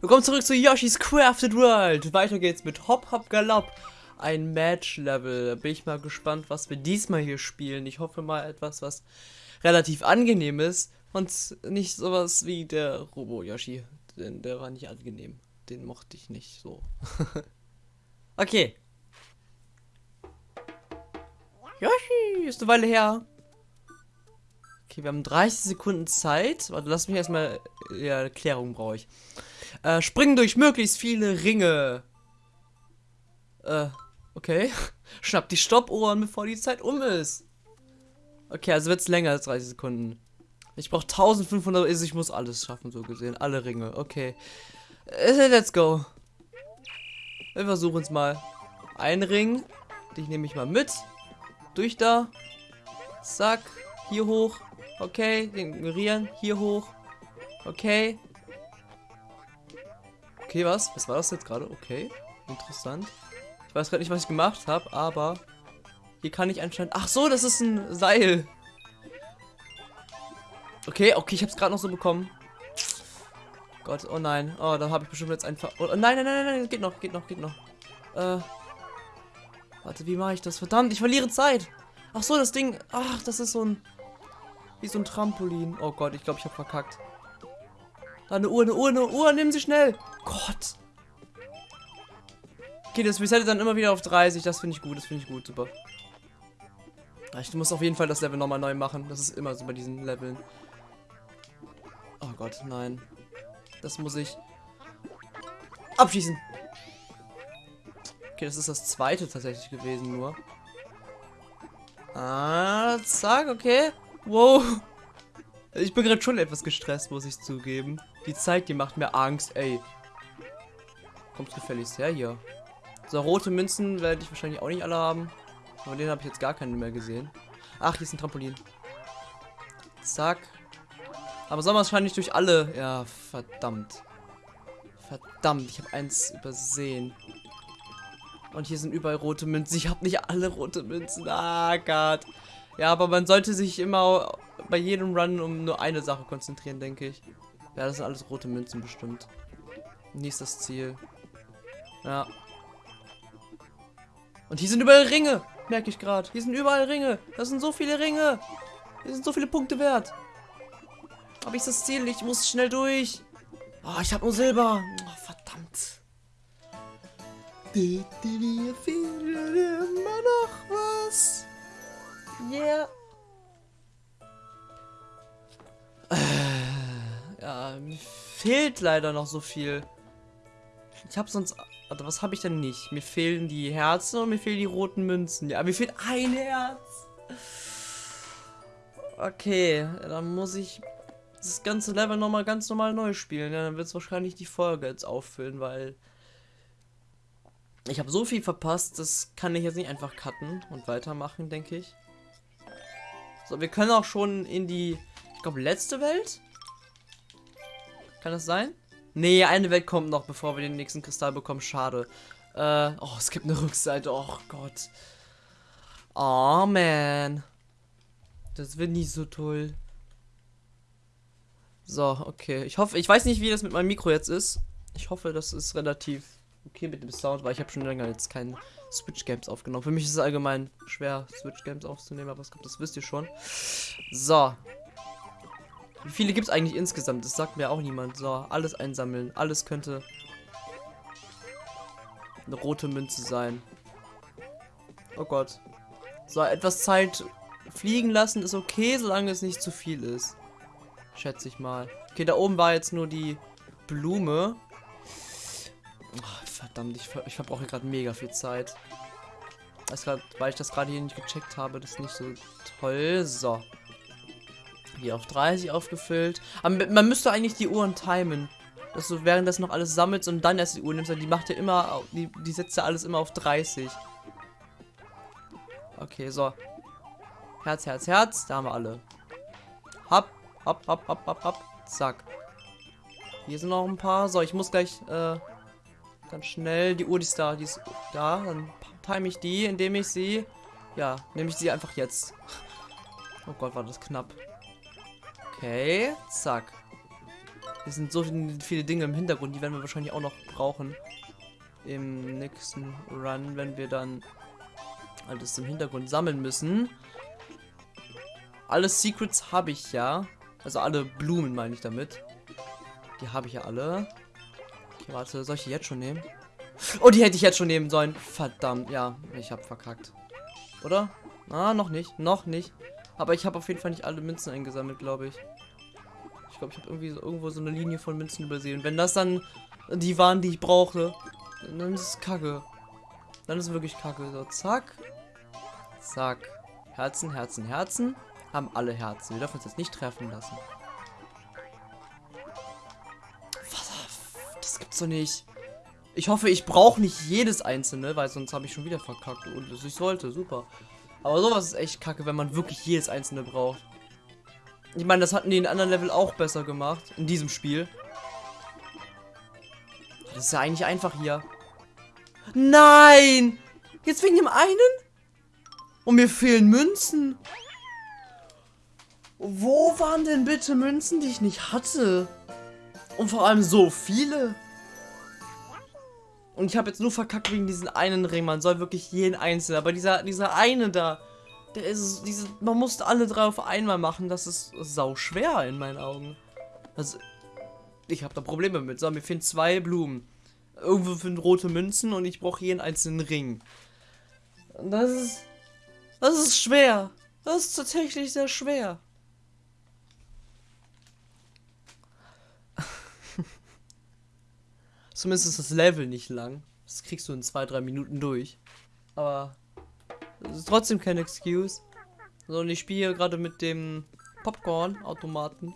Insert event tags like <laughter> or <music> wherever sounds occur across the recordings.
Willkommen zurück zu Yoshi's Crafted World. Weiter geht's mit Hop Hop Galopp. Ein Match-Level. Bin ich mal gespannt, was wir diesmal hier spielen. Ich hoffe mal etwas, was relativ angenehm ist. Und nicht sowas wie der Robo-Yoshi. Denn der war nicht angenehm. Den mochte ich nicht so. <laughs> okay. Yoshi, ist eine Weile her. Okay, wir haben 30 Sekunden Zeit. Warte, lass mich erstmal. Ja, Erklärung brauche ich. Äh, springen durch möglichst viele Ringe. Äh, okay. <laughs> Schnapp die Stoppuhren, bevor die Zeit um ist. Okay, also wird es länger als 30 Sekunden. Ich brauche 1500, also ich muss alles schaffen, so gesehen. Alle Ringe, okay. Äh, let's go. Wir versuchen es mal. Ein Ring. Dich nehme ich mal mit. Durch da. Zack. Hier hoch. Okay, den ignorieren. Hier hoch. Okay. Okay, was? Was war das jetzt gerade? Okay. Interessant. Ich weiß gerade nicht, was ich gemacht habe, aber hier kann ich anscheinend... Ach so, das ist ein Seil. Okay, okay, ich habe es gerade noch so bekommen. Gott, oh nein. Oh, da habe ich bestimmt jetzt einfach... Oh, nein, nein, nein, nein, geht noch, geht noch, geht noch. Äh... Warte, wie mache ich das? Verdammt, ich verliere Zeit. Ach so, das Ding... Ach, das ist so ein... Wie so ein Trampolin. Oh Gott, ich glaube, ich habe verkackt. Da eine Uhr, eine Uhr, eine Uhr. Nehmen Sie schnell. Gott. Okay, das resettet dann immer wieder auf 30. Das finde ich gut, das finde ich gut. Super. Ich muss auf jeden Fall das Level nochmal neu machen. Das ist immer so bei diesen Leveln. Oh Gott, nein. Das muss ich abschießen. Okay, das ist das zweite tatsächlich gewesen nur. Ah, zack, okay. Wow. Ich bin gerade schon etwas gestresst, muss ich zugeben. Die Zeit, die macht mir Angst, ey. Kommt gefälligst her hier. So, rote Münzen werde ich wahrscheinlich auch nicht alle haben. Aber den habe ich jetzt gar keinen mehr gesehen. Ach, hier ist ein Trampolin. Zack. Aber soll man wahrscheinlich durch alle... Ja, verdammt. Verdammt, ich habe eins übersehen. Und hier sind überall rote Münzen. Ich habe nicht alle rote Münzen. Ah, Gott. Ja, aber man sollte sich immer bei jedem Run um nur eine Sache konzentrieren, denke ich. Ja, das sind alles rote Münzen bestimmt. Nächstes Ziel. Ja. Und hier sind überall Ringe. Merke ich gerade. Hier sind überall Ringe. Das sind so viele Ringe. Hier sind so viele Punkte wert. Aber ich das Ziel Ich muss schnell durch. Oh, ich habe nur Silber. Oh, verdammt. Wir fehlen immer noch was. Yeah. Fehlt leider noch so viel. Ich habe sonst... Also was habe ich denn nicht? Mir fehlen die Herzen und mir fehlen die roten Münzen. Ja, mir fehlt ein Herz. Okay, dann muss ich das ganze Level nochmal ganz normal neu spielen. Ja, dann wird es wahrscheinlich die Folge jetzt auffüllen, weil ich habe so viel verpasst, das kann ich jetzt nicht einfach cutten und weitermachen, denke ich. So, wir können auch schon in die, ich glaube, letzte Welt. Kann das sein? Nee, eine Welt kommt noch, bevor wir den nächsten Kristall bekommen. Schade. Äh, oh, es gibt eine Rückseite. Oh Gott. Oh, man. Das wird nicht so toll. So, okay. Ich hoffe, ich weiß nicht, wie das mit meinem Mikro jetzt ist. Ich hoffe, das ist relativ okay mit dem Sound, weil ich habe schon länger jetzt keinen Switch Games aufgenommen. Für mich ist es allgemein schwer, Switch Games aufzunehmen, aber es gibt, das wisst ihr schon. So. Wie viele gibt es eigentlich insgesamt? Das sagt mir auch niemand. So, alles einsammeln. Alles könnte eine rote Münze sein. Oh Gott. So, etwas Zeit fliegen lassen ist okay, solange es nicht zu viel ist. Schätze ich mal. Okay, da oben war jetzt nur die Blume. Oh, verdammt, ich, ich verbrauche gerade mega viel Zeit. Grad, weil ich das gerade hier nicht gecheckt habe, das ist nicht so toll. So. Hier auf 30 aufgefüllt. Aber man müsste eigentlich die Uhren timen. Dass du während das noch alles sammelst und dann erst die Uhr nimmst. Die macht ja immer, die, die setzt ja alles immer auf 30. Okay, so. Herz, Herz, Herz. Da haben wir alle. Hopp, hopp, hopp, hopp, hopp, hopp. Zack. Hier sind noch ein paar. So, ich muss gleich, äh, ganz schnell. Die Uhr, die ist da. Die ist da. Dann time ich die, indem ich sie... Ja, nehme ich sie einfach jetzt. <laughs> Oh Gott, war das knapp. Okay, zack. Es sind so viele Dinge im Hintergrund, die werden wir wahrscheinlich auch noch brauchen. Im nächsten Run, wenn wir dann alles im Hintergrund sammeln müssen. Alle Secrets habe ich ja. Also alle Blumen meine ich damit. Die habe ich ja alle. Okay, warte, soll ich die jetzt schon nehmen? Oh, die hätte ich jetzt schon nehmen sollen. Verdammt, ja, ich habe verkackt. Oder? Ah, noch nicht, noch nicht. Aber ich habe auf jeden Fall nicht alle Münzen eingesammelt, glaube ich. Ich glaube, ich habe irgendwie so, irgendwo so eine Linie von Münzen übersehen. Wenn das dann die waren, die ich brauchte, dann ist es kacke. Dann ist es wirklich kacke. So, zack. Zack. Herzen, Herzen, Herzen. Haben alle Herzen. Wir dürfen uns jetzt nicht treffen lassen. Das gibt's doch nicht. Ich hoffe, ich brauche nicht jedes einzelne, weil sonst habe ich schon wieder verkackt. Und ich sollte, super. Aber sowas ist echt kacke, wenn man wirklich jedes einzelne braucht. Ich meine, das hatten die in anderen Level auch besser gemacht. In diesem Spiel. Das ist ja eigentlich einfach hier. Nein! Jetzt wegen dem einen? Und mir fehlen Münzen. Wo waren denn bitte Münzen, die ich nicht hatte? Und vor allem so viele. Und ich habe jetzt nur verkackt wegen diesen einen Ring. Man soll wirklich jeden einzelnen. Aber dieser, dieser eine da, der ist, diese, man musste alle drei auf einmal machen. Das ist sau schwer in meinen Augen. Also, ich habe da Probleme mit. So, mir fehlen zwei Blumen. Irgendwo sind rote Münzen und ich brauche jeden einzelnen Ring. Das ist, das ist schwer. Das ist tatsächlich sehr schwer. Zumindest ist das Level nicht lang. Das kriegst du in zwei, drei Minuten durch. Aber das ist trotzdem kein Excuse. So, und ich spiele gerade mit dem Popcorn-Automaten.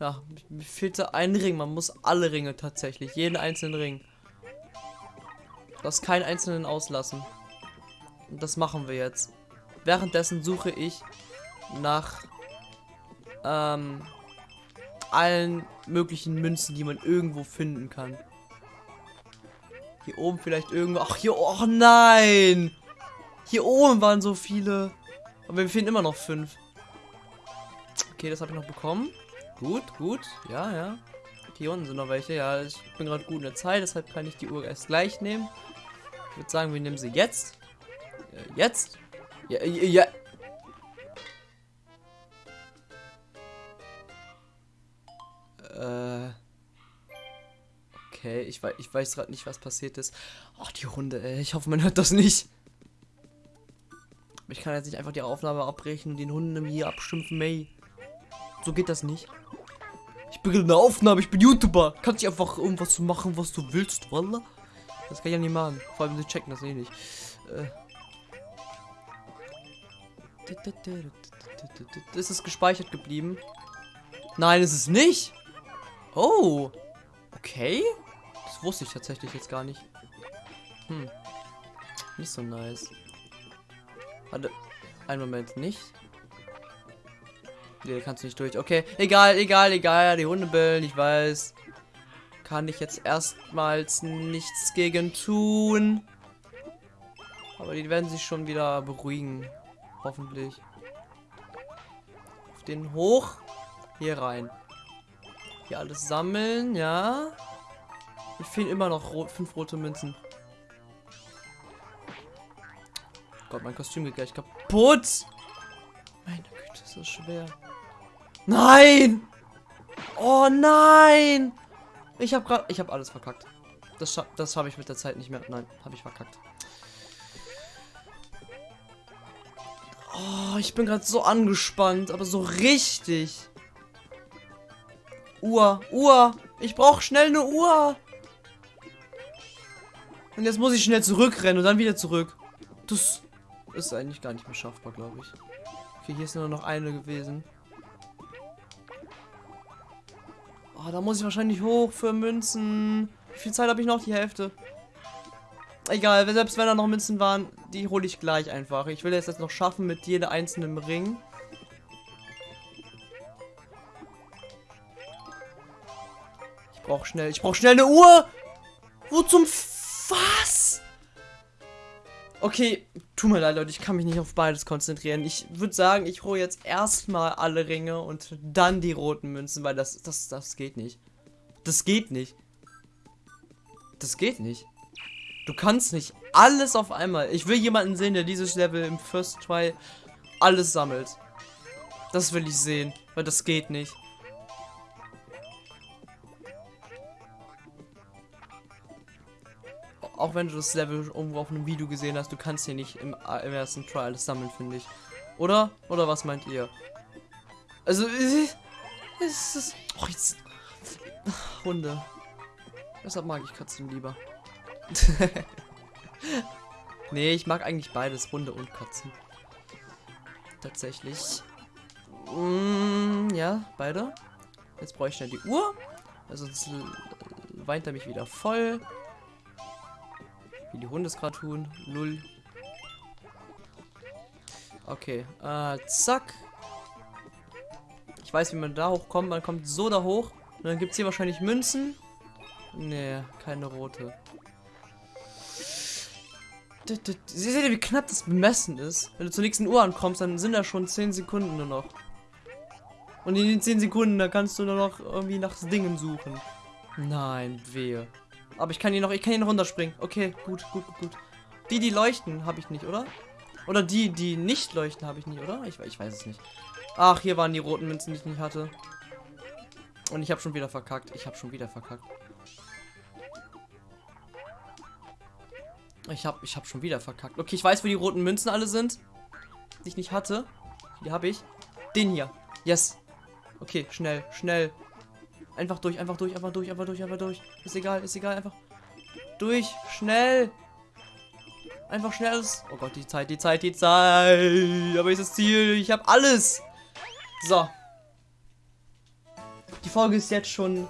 Ja, mir fehlte ein Ring. Man muss alle Ringe tatsächlich. Jeden einzelnen Ring. Das keinen einzelnen auslassen. Und das machen wir jetzt. Währenddessen suche ich nach ähm, allen möglichen Münzen, die man irgendwo finden kann. Hier oben vielleicht irgendwo. Ach, hier. Oh nein! Hier oben waren so viele. Aber wir finden immer noch fünf. Okay, das habe ich noch bekommen. Gut, gut. Ja, ja. Hier unten sind noch welche. Ja, ich bin gerade gut in der Zeit, deshalb kann ich die Uhr erst gleich nehmen. Ich würde sagen, wir nehmen sie jetzt. Äh, jetzt? Ja, ja, ja. Äh. Okay, ich weiß, ich weiß gerade nicht, was passiert ist. Ach, die Hunde, ey. Ich hoffe, man hört das nicht. Ich kann jetzt nicht einfach die Aufnahme abbrechen und den Hunden hier abschimpfen, May. So geht das nicht. Ich bin eine Aufnahme, ich bin YouTuber. Kannst du einfach irgendwas machen, was du willst, Wallah? Das kann ich ja nicht machen. Vor allem, sie checken das eh nicht. Äh. Ist es gespeichert geblieben? Nein, ist es nicht. Oh. Okay. Wusste ich tatsächlich jetzt gar nicht. Hm. Nicht so nice. Warte. Einen Moment, nicht. Nee, kannst du nicht durch. Okay, egal, egal, egal. Die Hunde bellen, ich weiß. Kann ich jetzt erstmals nichts gegen tun. Aber die werden sich schon wieder beruhigen. Hoffentlich. Auf den hoch. Hier rein. Hier alles sammeln, ja. Mir fehlen immer noch rot, fünf rote Münzen. Gott, mein Kostüm geht gleich kaputt. Meine Güte, ist das schwer. Nein! Oh nein! Ich habe gerade, ich habe alles verkackt. Das, scha das habe ich mit der Zeit nicht mehr. Nein, habe ich verkackt. Oh, ich bin gerade so angespannt, aber so richtig. Uhr, Uhr. Ich brauche schnell eine Uhr. Und jetzt muss ich schnell zurückrennen und dann wieder zurück. Das ist eigentlich gar nicht mehr schaffbar, glaube ich. Okay, hier ist nur noch eine gewesen. Oh, da muss ich wahrscheinlich hoch für Münzen. Wie viel Zeit habe ich noch? Die Hälfte. Egal, selbst wenn da noch Münzen waren, die hole ich gleich einfach. Ich will es jetzt noch schaffen mit jeder einzelnen Ring. Ich brauche schnell, ich brauche schnell eine Uhr. Wo zum was? Okay, tut mir leid, Leute, ich kann mich nicht auf beides konzentrieren. Ich würde sagen, ich hole jetzt erstmal alle Ringe und dann die roten Münzen, weil das, das, das geht nicht. Das geht nicht. Das geht nicht. Du kannst nicht alles auf einmal. Ich will jemanden sehen, der dieses Level im First Try alles sammelt. Das will ich sehen, weil das geht nicht. Auch wenn du das Level irgendwo auf einem Video gesehen hast, du kannst hier nicht im, im ersten Try alles sammeln, finde ich. Oder? Oder was meint ihr? Also, <laughs> es ist... Oh, jetzt... <laughs> Hunde. Deshalb mag ich Katzen lieber. <laughs> nee, ich mag eigentlich beides, Hunde und Katzen. Tatsächlich. Mm, ja, beide. Jetzt brauche ich schnell die Uhr. Also sonst äh, weint er mich wieder voll. Wie die Hunde es gerade tun. Null. Okay. Äh, zack. Ich weiß, wie man da hochkommt. Man kommt so da hoch. Und dann gibt es hier wahrscheinlich Münzen. Nee, keine rote. Sie seht ihr, wie knapp das bemessen ist? Wenn du zur nächsten Uhr ankommst, dann sind da schon 10 Sekunden nur noch. Und in den 10 Sekunden, da kannst du nur noch irgendwie nach Dingen suchen. Nein, wehe. Aber ich kann hier noch, ich kann hier noch runterspringen. Okay, gut, gut, gut. Die, die leuchten, habe ich nicht, oder? Oder die, die nicht leuchten, habe ich nicht, oder? Ich, ich weiß es nicht. Ach, hier waren die roten Münzen, die ich nicht hatte. Und ich habe schon wieder verkackt. Ich habe schon wieder verkackt. Ich habe ich hab schon wieder verkackt. Okay, ich weiß, wo die roten Münzen alle sind. Die ich nicht hatte. Die habe ich. Den hier. Yes. Okay, schnell, schnell. Einfach durch, einfach durch, einfach durch, einfach durch, einfach durch. Ist egal, ist egal, einfach durch, schnell. Einfach schnell. Oh Gott, die Zeit, die Zeit, die Zeit. Aber ist das Ziel. Ich habe alles. So. Die Folge ist jetzt schon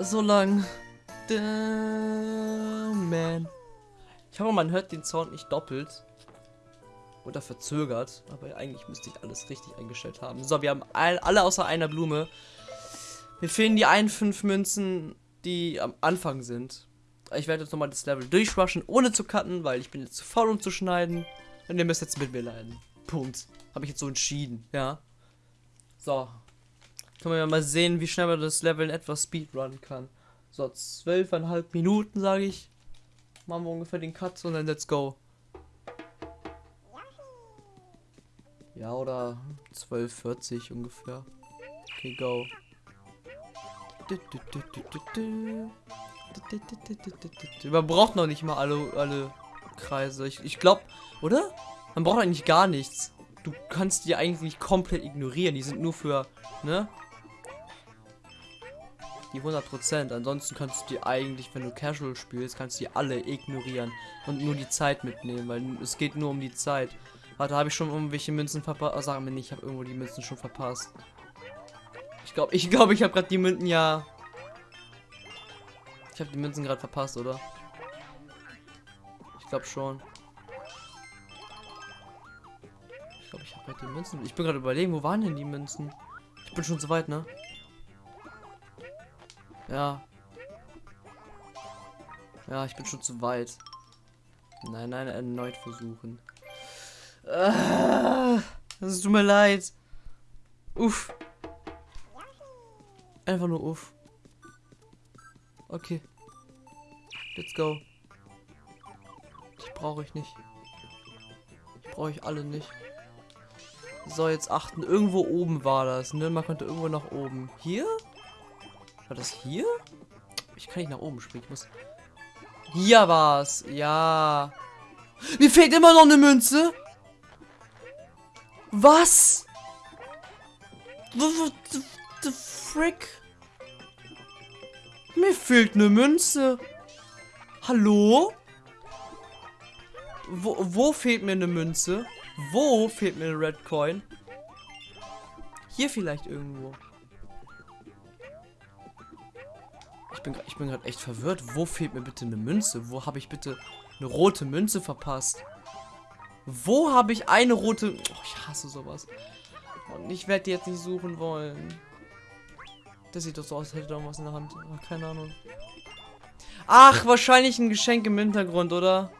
so lang. Man. Ich hoffe, man hört den Sound nicht doppelt. Oder verzögert. Aber eigentlich müsste ich alles richtig eingestellt haben. So, wir haben all, alle außer einer Blume. Mir fehlen die einen fünf Münzen, die am Anfang sind. Ich werde jetzt nochmal das Level durchrushen, ohne zu cutten, weil ich bin jetzt zu faul, um zu schneiden. Und ihr müsst jetzt mit mir leiden. Punkt. Habe ich jetzt so entschieden, ja. So. Können wir mal sehen, wie schnell man das Level in etwas speedrunnen kann. So, zwölfeinhalb Minuten, sage ich. Machen wir ungefähr den Cut und dann let's go. Ja, oder 12,40 ungefähr. Okay, go. Man braucht noch nicht mal alle, alle Kreise. Ich, ich glaube, oder? Man braucht eigentlich gar nichts. Du kannst die eigentlich komplett ignorieren. Die sind nur für, ne? die 100%. Ansonsten kannst du die eigentlich, wenn du Casual spielst, kannst du die alle ignorieren und nur die Zeit mitnehmen, weil es geht nur um die Zeit. Warte, habe ich schon irgendwelche Münzen verpasst? Oh, sag mir nicht, ich habe irgendwo die Münzen schon verpasst. Ich glaube, ich glaube, ich habe gerade die Münzen ja. Ich habe die Münzen gerade verpasst, oder? Ich glaube schon. Ich glaube, ich habe gerade die Münzen. Ich bin gerade überlegen, wo waren denn die Münzen? Ich bin schon zu weit, ne? Ja. Ja, ich bin schon zu weit. Nein, nein, erneut versuchen. Ah, das tut mir leid. Uff. Einfach nur uff. Okay. Let's go. Ich brauche ich nicht. Ich brauche ich alle nicht. So, jetzt achten. Irgendwo oben war das, ne? Man konnte irgendwo nach oben. Hier? War das hier? Ich kann nicht nach oben springen. Ich muss. Hier war's. Ja. Mir fehlt immer noch eine Münze. Was? Frick? Mir fehlt eine Münze. Hallo? Wo, wo fehlt mir eine Münze? Wo fehlt mir eine Red Coin? Hier vielleicht irgendwo. Ich bin, ich bin gerade echt verwirrt. Wo fehlt mir bitte eine Münze? Wo habe ich bitte eine rote Münze verpasst? Wo habe ich eine rote... Oh, ich hasse sowas. Und ich werde die jetzt nicht suchen wollen. Das sieht doch so aus, als hätte da irgendwas in der Hand. Ach, keine Ahnung. Ach, wahrscheinlich ein Geschenk im Hintergrund, oder?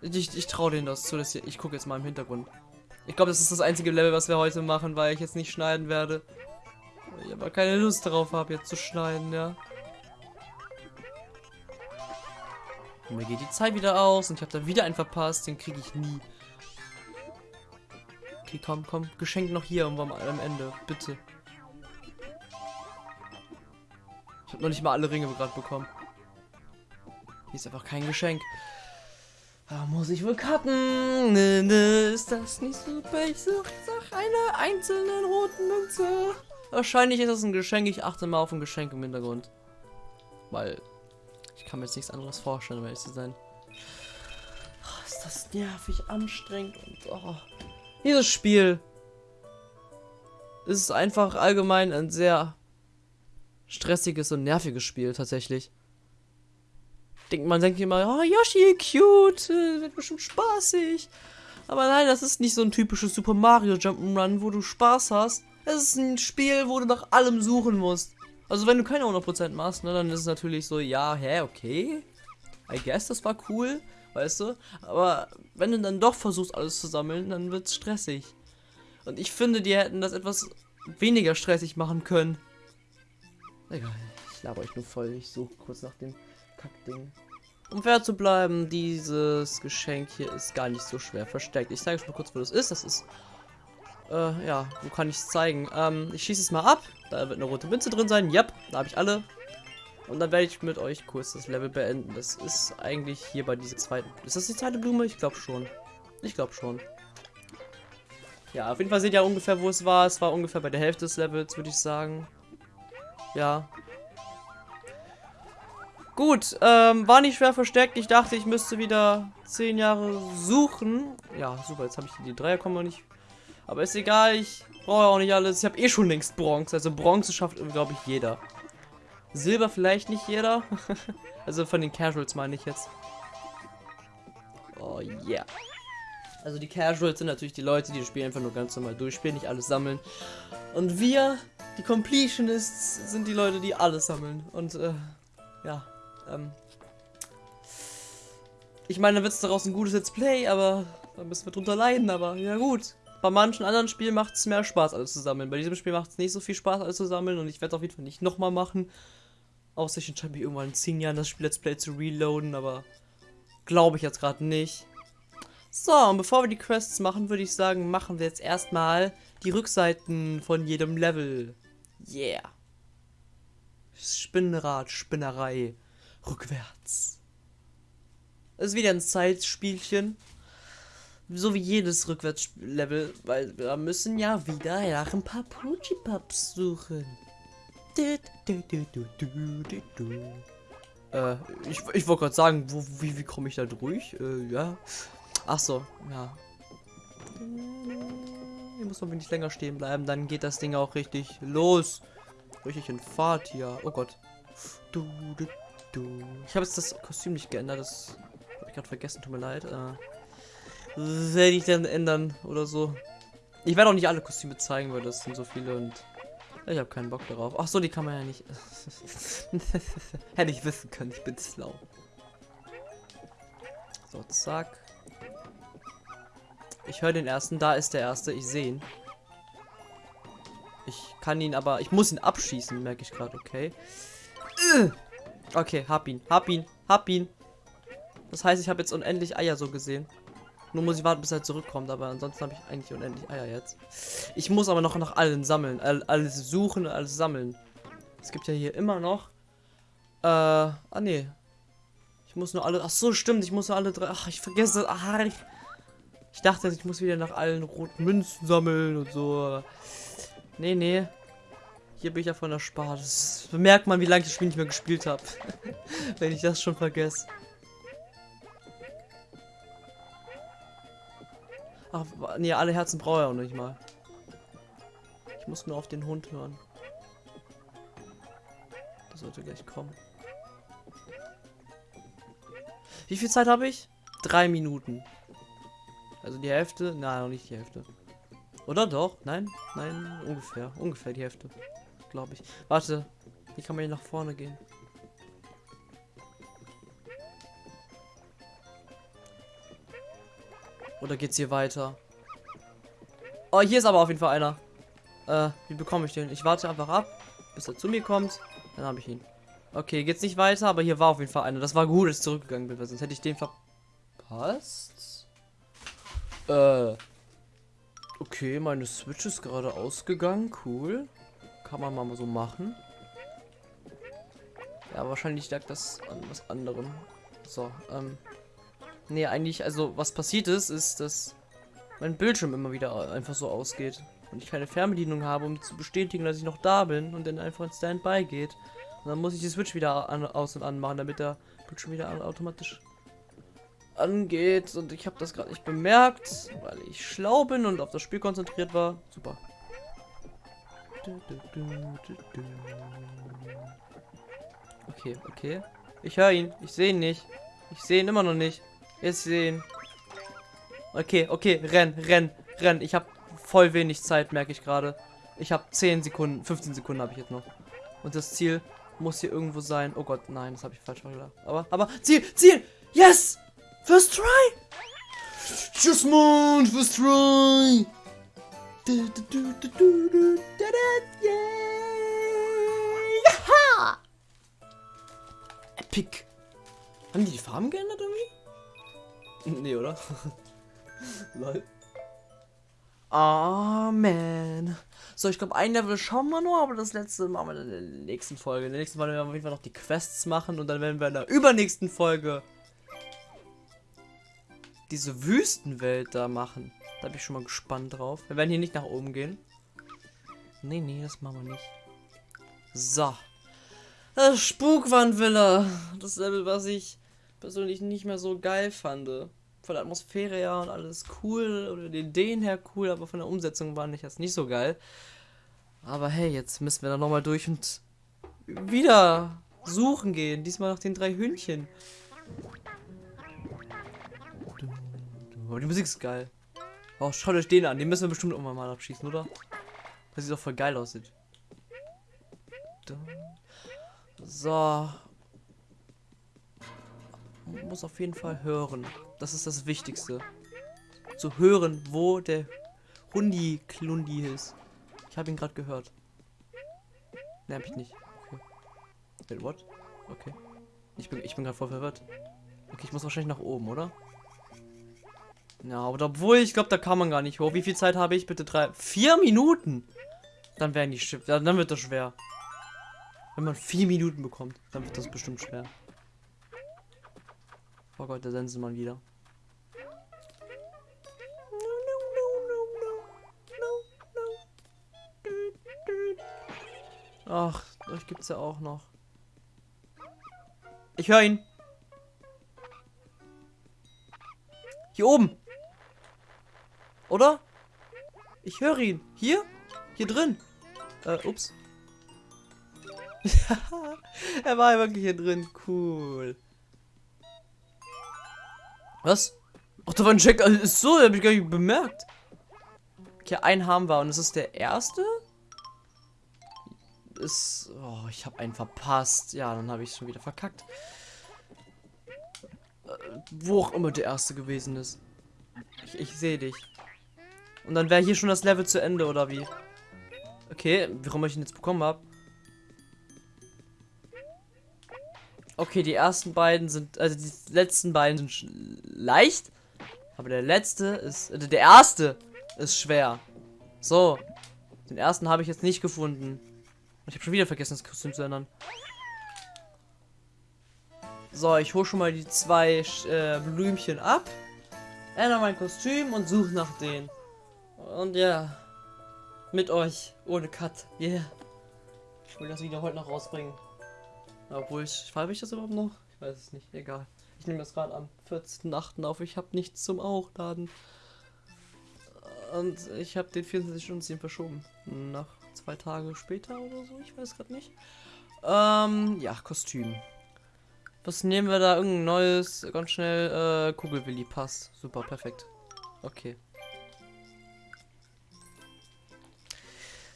Ich, ich traue denen das zu. Dass ich, ich gucke jetzt mal im Hintergrund. Ich glaube, das ist das einzige Level, was wir heute machen, weil ich jetzt nicht schneiden werde. Weil Ich aber keine Lust darauf habe, jetzt zu schneiden, ja. Und mir geht die Zeit wieder aus und ich habe da wieder einen verpasst. Den kriege ich nie. Okay, komm, komm. Geschenk noch hier irgendwann am Ende. Bitte. Ich habe noch nicht mal alle Ringe gerade bekommen. Hier ist einfach kein Geschenk. Da muss ich wohl cutten. Ist das nicht super? Ich suche nach einer einzelnen roten Münze. Wahrscheinlich ist das ein Geschenk. Ich achte mal auf ein Geschenk im Hintergrund. Weil ich kann mir jetzt nichts anderes vorstellen, um ehrlich zu sein. Oh, ist das nervig, anstrengend und oh. Dieses Spiel ist einfach allgemein ein sehr stressiges und nerviges Spiel tatsächlich. Denkt man denkt immer, oh Yoshi, cute, äh, wird bestimmt spaßig. Aber nein, das ist nicht so ein typisches Super Mario Jump'n'Run, wo du Spaß hast. Es ist ein Spiel, wo du nach allem suchen musst. Also wenn du keine 100% machst, ne, dann ist es natürlich so, ja, hä, okay. I guess, das war cool, weißt du. Aber wenn du dann doch versuchst, alles zu sammeln, dann wird es stressig. Und ich finde, die hätten das etwas weniger stressig machen können. Egal, ich laber euch nur voll. Ich suche kurz nach dem Kackding. Um fair zu bleiben, dieses Geschenk hier ist gar nicht so schwer versteckt. Ich zeige euch mal kurz, wo das ist. Das ist äh, ja, wo kann ich es zeigen? Ähm, ich schieße es mal ab. Da wird eine rote Münze drin sein. Yep, da habe ich alle. Und dann werde ich mit euch kurz das Level beenden. Das ist eigentlich hier bei dieser zweiten... Ist das die zweite Blume? Ich glaube schon. Ich glaube schon. Ja, auf jeden Fall seht ihr ungefähr, wo es war. Es war ungefähr bei der Hälfte des Levels, würde ich sagen. Ja. Gut, ähm, war nicht schwer versteckt. Ich dachte, ich müsste wieder 10 Jahre suchen. Ja, super, jetzt habe ich die Dreierkomma nicht aber ist egal, ich brauche auch nicht alles. Ich habe eh schon längst Bronze. Also Bronze schafft, glaube ich, jeder. Silber vielleicht nicht jeder. <laughs> also von den Casuals meine ich jetzt. Oh yeah. Also die Casuals sind natürlich die Leute, die das Spiel einfach nur ganz normal durchspielen, nicht alles sammeln. Und wir, die Completionists, sind die Leute, die alles sammeln. Und äh, ja, ähm. Ich meine, da wird es daraus ein gutes Let's Play, aber da müssen wir drunter leiden, aber ja gut bei manchen anderen Spielen macht es mehr Spaß, alles zu sammeln. Bei diesem Spiel macht es nicht so viel Spaß, alles zu sammeln und ich werde auf jeden Fall nicht nochmal machen. Außer ich entscheide mich irgendwann in 10 Jahren das Spiel Let's Play zu reloaden, aber glaube ich jetzt gerade nicht. So, und bevor wir die Quests machen, würde ich sagen, machen wir jetzt erstmal die Rückseiten von jedem Level. Yeah. Spinnrad, Spinnerei, rückwärts. Ist wieder ein Zeitspielchen so wie jedes Rückwärtslevel, weil wir müssen ja wieder nach ein paar Pucci-Pups suchen. Äh, ich, ich wollte gerade sagen, wo, wie, wie komme ich da durch? Äh, ja. Ach so, ja. Hier muss man wenig länger stehen bleiben, dann geht das Ding auch richtig los. Richtig in Fahrt hier. Oh Gott. Du, du, du. Ich habe jetzt das Kostüm nicht geändert, das habe ich gerade vergessen, tut mir leid. Äh, werde ich dann ändern oder so. Ich werde auch nicht alle Kostüme zeigen, weil das sind so viele und ich habe keinen Bock darauf. Ach so, die kann man ja nicht. <laughs> Hätte ich wissen können, ich bin schlau. So, zack. Ich höre den ersten, da ist der erste, ich sehe ihn. Ich kann ihn aber, ich muss ihn abschießen, merke ich gerade, okay. Okay, hab ihn, hab ihn, hab ihn. Das heißt, ich habe jetzt unendlich Eier so gesehen. Nur muss ich warten, bis er zurückkommt, aber ansonsten habe ich eigentlich unendlich Eier jetzt. Ich muss aber noch nach allen sammeln. alles suchen, alles sammeln. Es gibt ja hier immer noch. Äh, ah nee. Ich muss nur alle. Ach so, stimmt. Ich muss nur alle drei. Ach, ich vergesse. Ach, ich, ich dachte, ich muss wieder nach allen roten Münzen sammeln und so. Nee, nee. Hier bin ich ja von der Spar. Das merkt man, wie lange ich das Spiel nicht mehr gespielt habe. <laughs> Wenn ich das schon vergesse. Ach, nee, alle Herzen brauche er auch nicht mal. Ich muss nur auf den Hund hören. Der sollte gleich kommen. Wie viel Zeit habe ich? Drei Minuten. Also die Hälfte? Nein, noch nicht die Hälfte. Oder doch? Nein? Nein, ungefähr. Ungefähr die Hälfte. Glaube ich. Warte. Wie kann man hier nach vorne gehen? Oder geht's hier weiter? Oh, hier ist aber auf jeden Fall einer. Äh, wie bekomme ich den? Ich warte einfach ab, bis er zu mir kommt. Dann habe ich ihn. Okay, geht's nicht weiter, aber hier war auf jeden Fall einer. Das war gut, dass ich zurückgegangen bin, weil sonst hätte ich den verpasst. Äh. Okay, meine Switch ist gerade ausgegangen. Cool. Kann man mal so machen. Ja, wahrscheinlich lag das an was anderem. So, ähm. Nee, eigentlich, also was passiert ist, ist, dass mein Bildschirm immer wieder einfach so ausgeht. Und ich keine Fernbedienung habe, um zu bestätigen, dass ich noch da bin und dann einfach in Standby geht. Und dann muss ich die Switch wieder an, aus und an machen, damit der Bildschirm wieder automatisch angeht. Und ich habe das gerade nicht bemerkt, weil ich schlau bin und auf das Spiel konzentriert war. Super. Okay, okay. Ich höre ihn. Ich sehe ihn nicht. Ich sehe ihn immer noch nicht. Jetzt sehen. Okay, okay, renn, renn, renn. Ich habe voll wenig Zeit, merke ich gerade. Ich habe 10 Sekunden, 15 Sekunden habe ich jetzt noch. Und das Ziel muss hier irgendwo sein. Oh Gott, nein, das habe ich falsch gedacht. Aber, aber, Ziel, Ziel! Yes! First try! Just moon, first try! Du, du, du, yeah! Epic! Haben die die Farben geändert irgendwie? <laughs> Nee, oder? <laughs> Lol. Oh, man. So, ich glaube, ein Level schauen wir nur, aber das letzte machen wir in der nächsten Folge. In der nächsten Folge werden wir auf jeden Fall noch die Quests machen und dann werden wir in der übernächsten Folge diese Wüstenwelt da machen. Da bin ich schon mal gespannt drauf. Wir werden hier nicht nach oben gehen. Nee, nee, das machen wir nicht. So. Das Spukwandvilla. Das Level, was ich persönlich nicht mehr so geil fand. Von der Atmosphäre her und alles cool, oder den Ideen her cool, aber von der Umsetzung war nicht, das nicht so geil. Aber hey, jetzt müssen wir da nochmal durch und wieder suchen gehen. Diesmal nach den drei Hühnchen. Oh, die Musik ist geil. Oh, schaut euch den an. Den müssen wir bestimmt irgendwann mal abschießen, oder? Das sieht doch voll geil aussieht. So. Man muss auf jeden Fall hören. Das ist das Wichtigste. Zu hören, wo der Hundi Klundi ist. Ich habe ihn gerade gehört. Ne, hab ich nicht. Okay. Wait, what? Okay. Ich bin, ich bin gerade voll verwirrt. Okay, ich muss wahrscheinlich nach oben, oder? Ja, aber obwohl, ich glaube, da kann man gar nicht hoch. Wie viel Zeit habe ich? Bitte drei. Vier Minuten? Dann werden die Schiff. Ja, dann wird das schwer. Wenn man vier Minuten bekommt, dann wird das bestimmt schwer. Oh Gott, der Sensenmann wieder. Ach, euch gibt's ja auch noch. Ich höre ihn. Hier oben. Oder? Ich höre ihn. Hier? Hier drin. Äh, ups. <laughs> er war wirklich hier drin. Cool. Was? Ach, da war ein Check. Also, ist so, hab ich gar nicht bemerkt. Okay, ein haben wir und ist der erste? Ist. Oh, ich habe einen verpasst. Ja, dann habe ich schon wieder verkackt. Äh, wo auch immer der erste gewesen ist. Ich, ich sehe dich. Und dann wäre hier schon das Level zu Ende, oder wie? Okay, warum ich ihn jetzt bekommen habe. Okay, die ersten beiden sind, also die letzten beiden sind leicht. Aber der letzte ist, also der erste ist schwer. So. Den ersten habe ich jetzt nicht gefunden. Ich habe schon wieder vergessen, das Kostüm zu ändern. So, ich hole schon mal die zwei äh, Blümchen ab. Ändere mein Kostüm und suche nach denen. Und ja. Mit euch. Ohne Cut. Yeah. Ich will das Video heute noch rausbringen. Obwohl ich. Schreibe ich das überhaupt noch? Ich weiß es nicht. Egal. Ich nehme das gerade am 14.8. auf. Ich habe nichts zum Aufladen. Und ich habe den 24 Stunden verschoben. Nach zwei Tage später oder so. Ich weiß gerade nicht. Ähm, ja, Kostüm. Was nehmen wir da? Irgendein neues, ganz schnell, äh, Kugelwilli passt. Super, perfekt. Okay.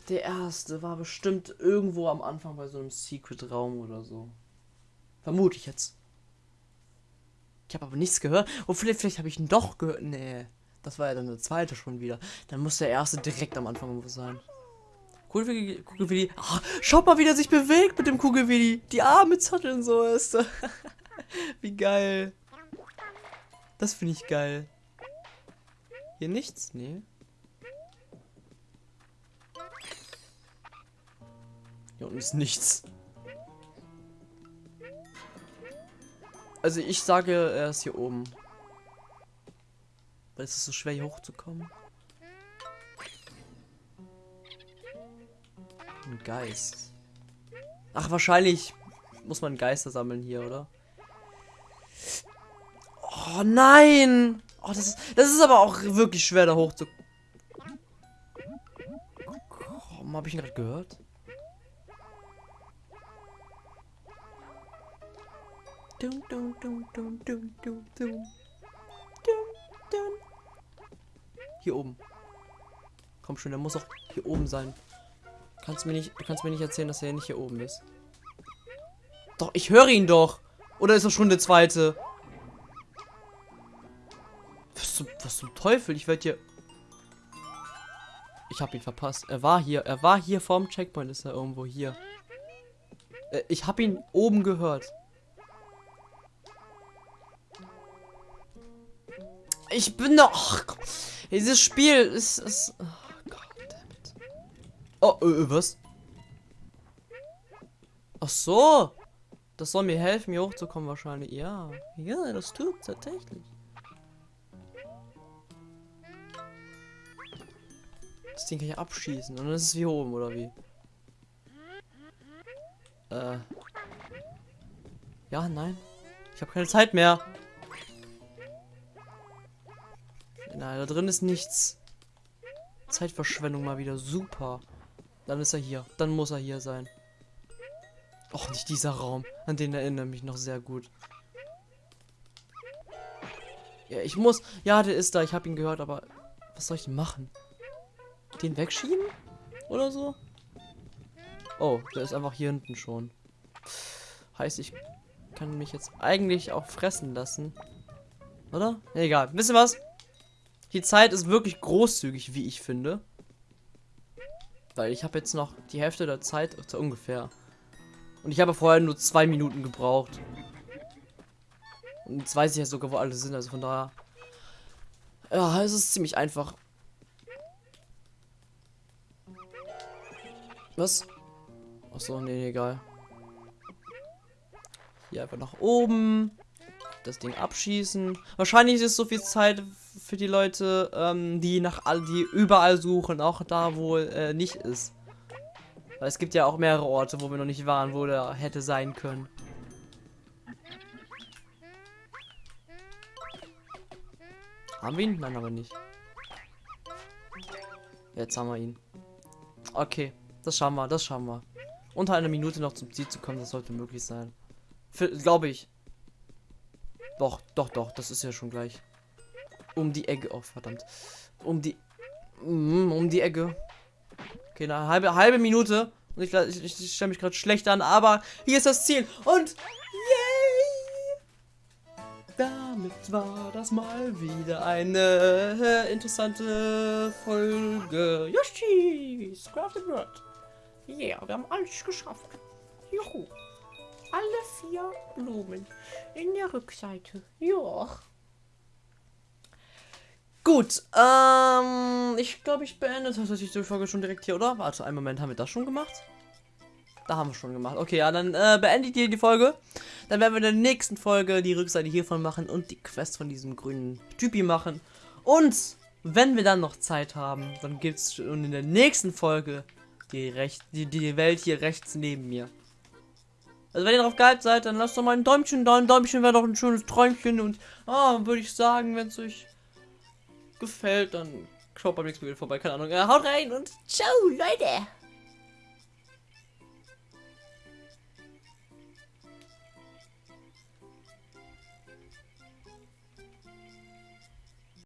Der erste war bestimmt irgendwo am Anfang bei so einem Secret-Raum oder so. Vermute ich jetzt. Ich habe aber nichts gehört. Und oh, vielleicht, vielleicht habe ich ihn doch gehört. Nee, das war ja dann der zweite schon wieder. Dann muss der erste direkt am Anfang irgendwo sein. Kugelwilli, Kugelwilli. Ah, schaut mal, wie der sich bewegt mit dem Kugelwilli. Die Arme zotteln so ist. <laughs> wie geil. Das finde ich geil. Hier nichts? Nee. Hier unten ist nichts. Also ich sage, er ist hier oben. Weil es ist so schwer hier hochzukommen. Ein Geist. Ach, wahrscheinlich muss man Geister sammeln hier, oder? Oh nein! Oh, das ist, das ist aber auch wirklich schwer da hoch zu. Warum habe ich ihn gerade gehört? Dum, dum, dum, dum, dum, dum, dum. Hier oben. Komm schon, der muss auch hier oben sein. Kannst mir nicht, du kannst mir nicht erzählen, dass er nicht hier oben ist. Doch, ich höre ihn doch. Oder ist er schon der zweite? Was zum, was zum Teufel? Ich werde hier... Ich habe ihn verpasst. Er war hier. Er war hier vorm Checkpoint. Ist er irgendwo hier. Äh, ich habe ihn oben gehört. Ich bin doch... Dieses Spiel ist... ist oh Gott, Oh, äh, was? Ach so. Das soll mir helfen, hier hochzukommen wahrscheinlich. Ja. Ja, das tut tatsächlich. Das Ding kann ich abschießen. Und dann ist es hier oben, oder wie? Äh. Ja, nein. Ich habe keine Zeit mehr. Nein, da drin ist nichts. Zeitverschwendung mal wieder. Super. Dann ist er hier. Dann muss er hier sein. Och, nicht dieser Raum. An den erinnere mich noch sehr gut. Ja, ich muss... Ja, der ist da. Ich habe ihn gehört, aber... Was soll ich denn machen? Den wegschieben? Oder so? Oh, der ist einfach hier hinten schon. Heißt, ich kann mich jetzt eigentlich auch fressen lassen. Oder? Egal. Wisst ihr was? Die Zeit ist wirklich großzügig, wie ich finde. Weil ich habe jetzt noch die Hälfte der Zeit so ungefähr. Und ich habe vorher nur zwei Minuten gebraucht. Und jetzt weiß ich ja sogar, wo alle sind. Also von daher. Ja, es ist ziemlich einfach. Was? Achso, nee, egal. Hier einfach nach oben das Ding abschießen. Wahrscheinlich ist es so viel Zeit für die Leute, ähm, die nach all die überall suchen, auch da, wo äh, nicht ist. Weil es gibt ja auch mehrere Orte, wo wir noch nicht waren, wo der hätte sein können. Haben wir ihn? Nein, aber nicht. Jetzt haben wir ihn. Okay, das schauen wir, das schauen wir. Unter einer Minute noch zum Ziel zu kommen, das sollte möglich sein. Glaube ich. Doch, doch, doch, das ist ja schon gleich. Um die Ecke. Oh, verdammt. Um die. Mm, um die Ecke. Okay, eine halbe, halbe Minute. Und ich, ich, ich stelle mich gerade schlecht an, aber hier ist das Ziel. Und yay! Damit war das mal wieder eine äh, interessante Folge. Yoshi! Crafted World. Yeah, wir haben alles geschafft. Juhu alle vier Blumen in der Rückseite. Ja. Gut, ähm, ich glaube, ich beende tatsächlich die Folge schon direkt hier, oder? Warte, einen Moment, haben wir das schon gemacht? Da haben wir schon gemacht. Okay, ja, dann äh, beendet ihr die Folge. Dann werden wir in der nächsten Folge die Rückseite hiervon machen und die Quest von diesem grünen Typi machen. Und wenn wir dann noch Zeit haben, dann gibt es in der nächsten Folge die, Recht, die, die Welt hier rechts neben mir. Also wenn ihr darauf geil seid, dann lasst doch mal ein Däumchen da. Ein Däumchen wäre doch ein schönes Träumchen. Und ah, würde ich sagen, wenn es euch gefällt, dann schaut beim nächsten Video vorbei. Keine Ahnung. Haut rein und ciao, Leute.